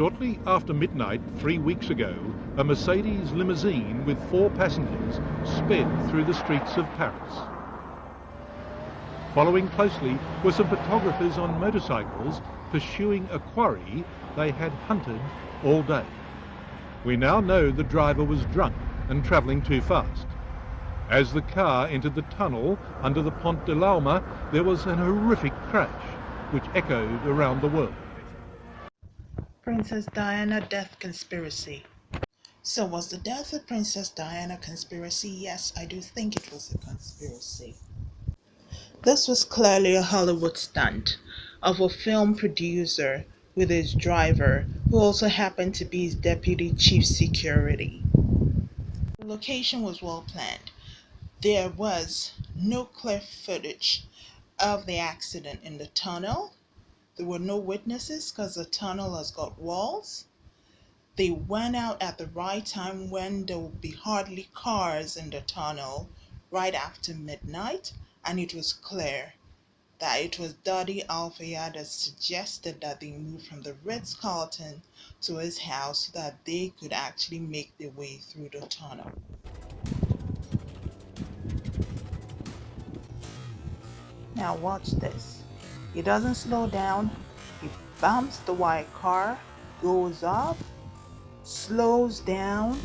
Shortly after midnight three weeks ago, a Mercedes limousine with four passengers sped through the streets of Paris. Following closely were some photographers on motorcycles pursuing a quarry they had hunted all day. We now know the driver was drunk and travelling too fast. As the car entered the tunnel under the Pont de l'Alma, there was an horrific crash which echoed around the world. Princess Diana death conspiracy. So was the death of Princess Diana conspiracy? Yes, I do think it was a conspiracy. This was clearly a Hollywood stunt of a film producer with his driver, who also happened to be his deputy chief security. The location was well planned. There was no clear footage of the accident in the tunnel. There were no witnesses because the tunnel has got walls. They went out at the right time when there would be hardly cars in the tunnel right after midnight and it was clear that it was Dodi Al Fayed that suggested that they move from the Ritz Carlton to his house so that they could actually make their way through the tunnel. Now, watch this. He doesn't slow down, he bumps the white car, goes up, slows down,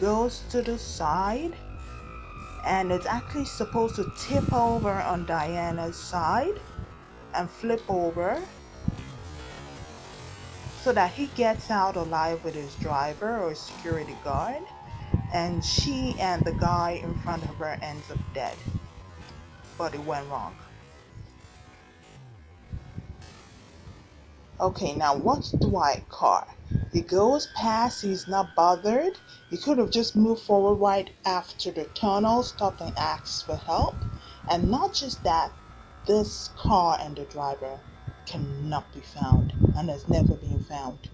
goes to the side and it's actually supposed to tip over on Diana's side and flip over so that he gets out alive with his driver or security guard and she and the guy in front of her ends up dead. But it went wrong okay now what's white car he goes past, he's not bothered. He could have just moved forward right after the tunnel, stopped and asked for help. And not just that, this car and the driver cannot be found and has never been found.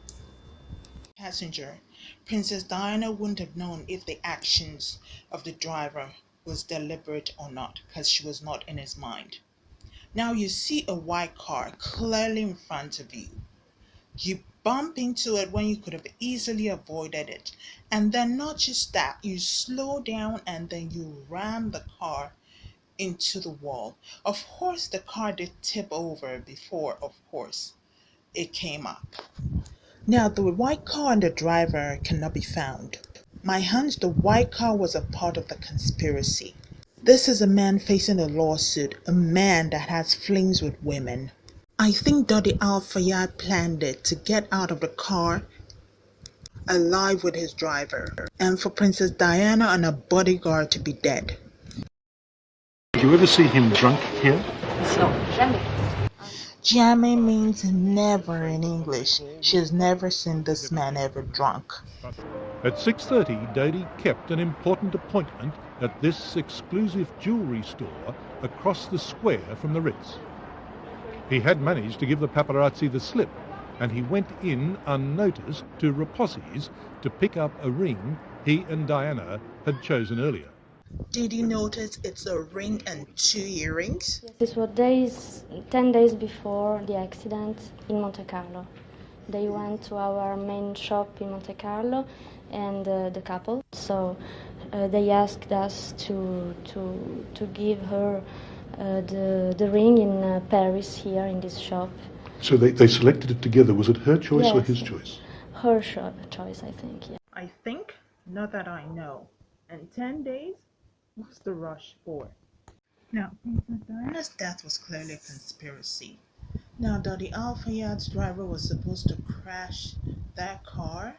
Passenger, Princess Diana wouldn't have known if the actions of the driver was deliberate or not because she was not in his mind. Now you see a white car clearly in front of you. You bump into it when you could have easily avoided it. And then not just that, you slow down and then you ram the car into the wall. Of course, the car did tip over before, of course, it came up. Now, the white car and the driver cannot be found. My hunch, the white car was a part of the conspiracy. This is a man facing a lawsuit, a man that has flings with women. I think Dodi Al Fayed planned it to get out of the car alive with his driver, and for Princess Diana and a bodyguard to be dead. Did you ever see him drunk here? No, Jamais means never in English. She has never seen this man ever drunk. At 6.30, Dodi kept an important appointment at this exclusive jewellery store across the square from the Ritz. He had managed to give the paparazzi the slip, and he went in unnoticed to Repossi's to pick up a ring he and Diana had chosen earlier. Did you notice it's a ring and two earrings? Yes, this was days, 10 days before the accident in Monte Carlo. They went to our main shop in Monte Carlo and uh, the couple. So uh, they asked us to, to, to give her uh, the, the ring in uh, Paris here in this shop. So they, they selected it together. Was it her choice or his choice? Her cho- choice, I think, yeah. I think, not that I know. And 10 days? What's the rush for? Now, Princess Diana's death was clearly a conspiracy. Now, Dodi Al Fayed's driver was supposed to crash that car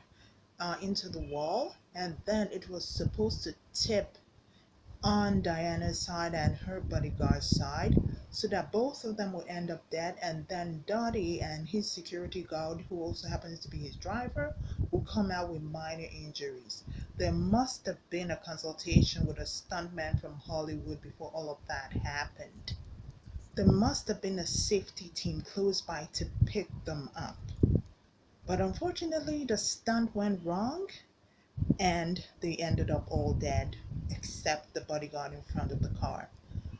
uh, into the wall, and then it was supposed to tip on Diana's side and her bodyguard's side, so that both of them would end up dead, and then Dodi and his security guard, who also happens to be his driver, will come out with minor injuries. There must have been a consultation with a stuntman from Hollywood before all of that happened. There must have been a safety team close by to pick them up. But unfortunately, the stunt went wrong and they ended up all dead except the bodyguard in front of the car.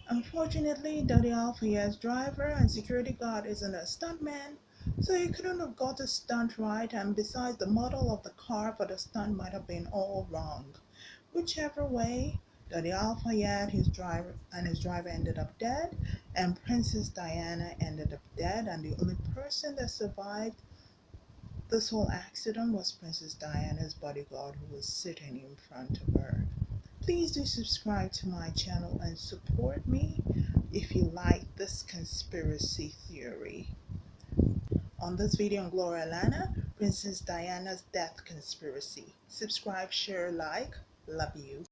Unfortunately, Dodi Al Fayed's driver and security guard isn't a stuntman, So he couldn't have got the stunt right, and besides, the model of the car for the stunt might have been all wrong. Whichever way, Dodi Daddy Alfayette his driver and his driver ended up dead, and Princess Diana ended up dead, and the only person that survived this whole accident was Princess Diana's bodyguard who was sitting in front of her. Please do subscribe to my channel and support me if you like this conspiracy theory. On this video on Gloria Lana, Princess Diana's death conspiracy. Subscribe, share, like. Love you.